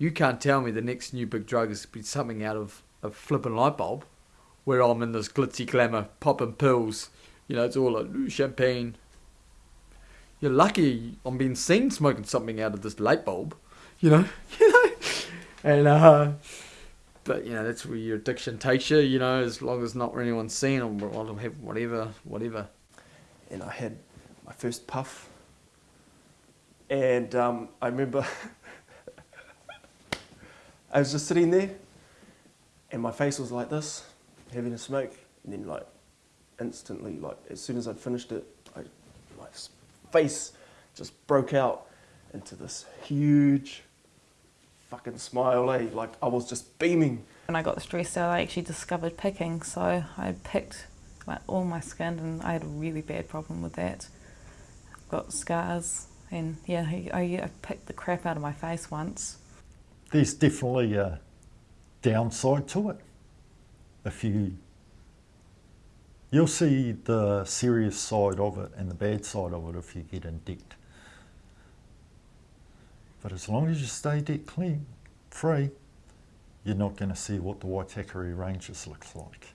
You can't tell me the next new big drug is be something out of a flippin' light bulb, where I'm in this glitzy glamour, popping pills. You know, it's all like champagne. You're lucky I'm being seen smoking something out of this light bulb. You know, you know, and uh, but you know that's where your addiction takes you. You know, as long as not anyone's seen, I'll have whatever, whatever. and I had my first puff. And um, I remember I was just sitting there, and my face was like this, having a smoke, and then like instantly, like as soon as I'd finished it, I, my face just broke out into this huge fucking smile. Eh? Like I was just beaming. When I got stressed out, I actually discovered picking. So I picked like all my skin, and I had a really bad problem with that. I've got scars, and yeah, I I picked the crap out of my face once. There's definitely a downside to it. If you you'll see the serious side of it and the bad side of it if you get in debt. But as long as you stay debt clean, free, you're not going to see what the Waitakere Ranges looks like.